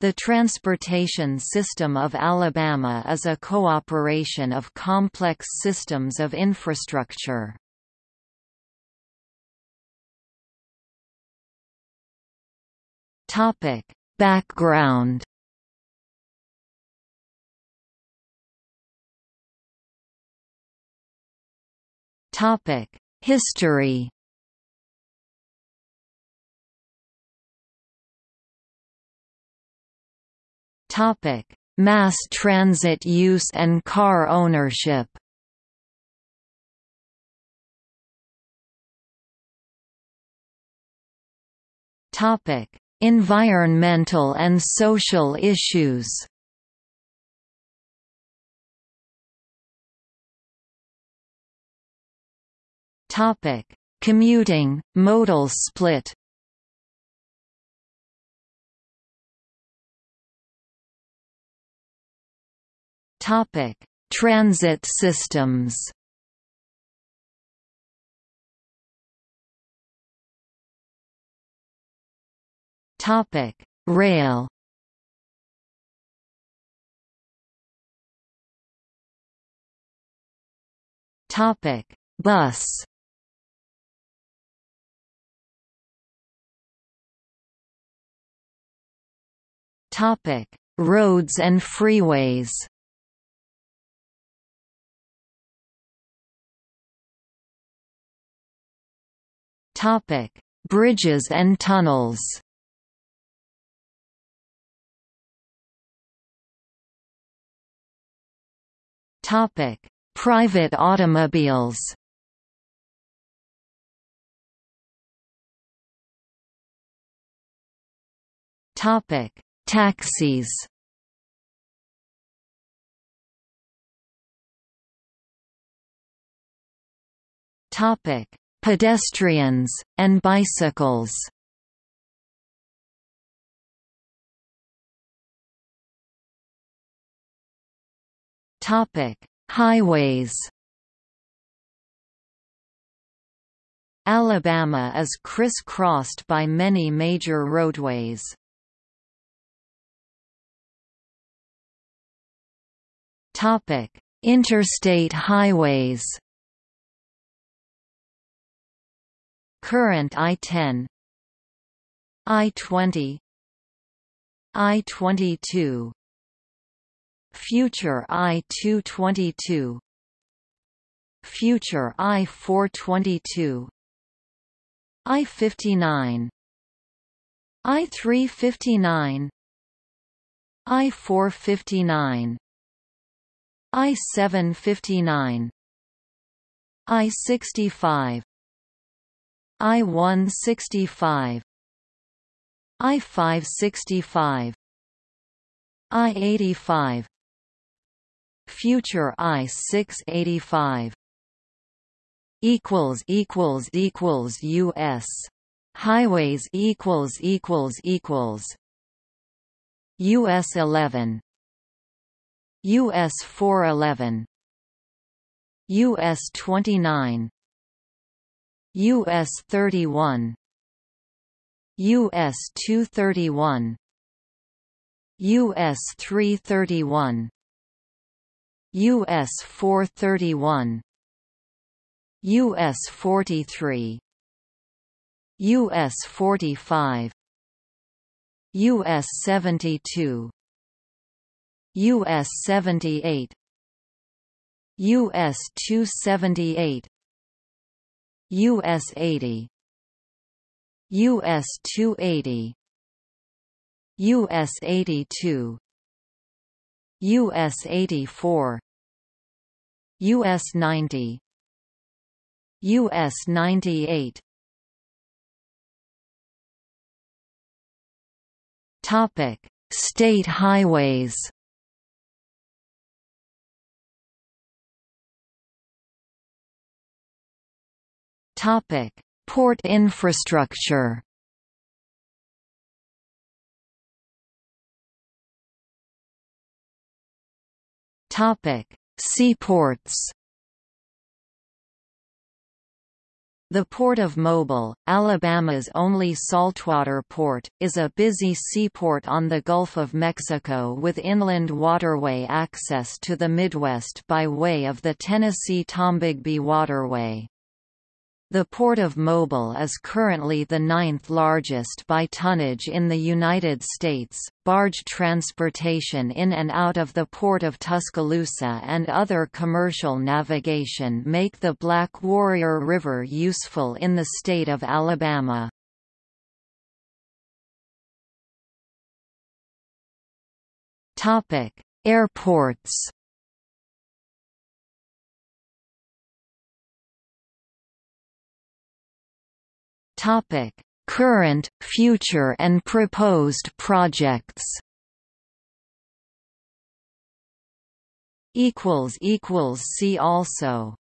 The transportation system of Alabama is a cooperation of complex systems of infrastructure. Topic: Background. Topic: History. Topic: Mass transit use and car ownership. Topic: Environmental and social issues. Topic: Commuting, modal split. Topic: Transit systems. Topic: Rail. Topic: Bus. Topic: Roads and freeways. Topic: Bridges and tunnels. Topic: Private automobiles. Topic: Taxis. Topic: pedestrians, and bicycles. Topic: Highways. Alabama is criss-crossed by many major roadways. Topic: Interstate highways. Current I-10 I-20 I-22 Future I-222 Future I-422 I-59 I-359 I-459 I-759 I-65 I-165 I-565 I-85 Future I-685 equals equals equals US highways equals equals equals US 11 US 411 US 29 US 31 US 231 US 331 US 431 US 43 US 45 US 72 US 78 US 278 US 80 US 280 US 82 US 84 US 90 US 98 Topic State highways Topic: Port infrastructure. Topic: Seaports. The Port of Mobile, Alabama's only saltwater port, is a busy seaport on the Gulf of Mexico with inland waterway access to the Midwest by way of the Tennessee-Tombigbee Waterway. The Port of Mobile is currently the ninth largest by tonnage in the United States. Barge transportation in and out of the Port of Tuscaloosa and other commercial navigation make the Black Warrior River useful in the state of Alabama. Topic: Airports Topic: Current, future and proposed projects. equals equals see also